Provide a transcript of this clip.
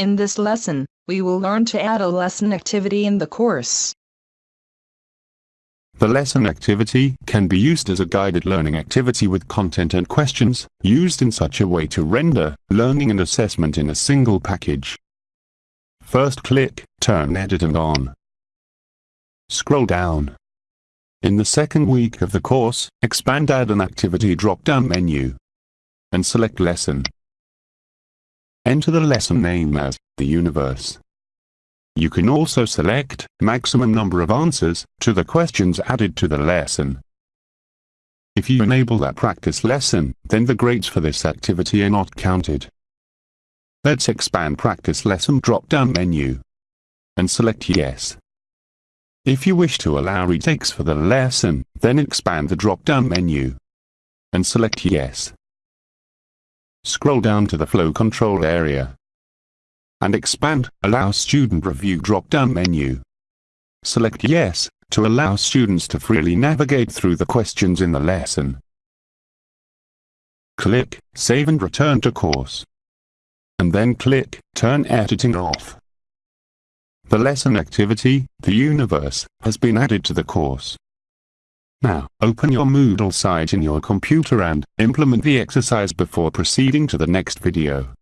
In this lesson, we will learn to add a lesson activity in the course. The lesson activity can be used as a guided learning activity with content and questions, used in such a way to render learning and assessment in a single package. First click Turn editing on. Scroll down. In the second week of the course, expand Add an Activity drop-down menu and select Lesson. Enter the lesson name as The Universe. You can also select maximum number of answers to the questions added to the lesson. If you enable that practice lesson, then the grades for this activity are not counted. Let's expand practice lesson drop-down menu and select yes. If you wish to allow retakes for the lesson, then expand the drop-down menu and select yes. Scroll down to the flow control area and expand Allow Student Review drop-down menu. Select Yes to allow students to freely navigate through the questions in the lesson. Click Save and Return to Course. And then click Turn Editing off. The lesson activity, The Universe, has been added to the course. Now, open your Moodle site in your computer and implement the exercise before proceeding to the next video.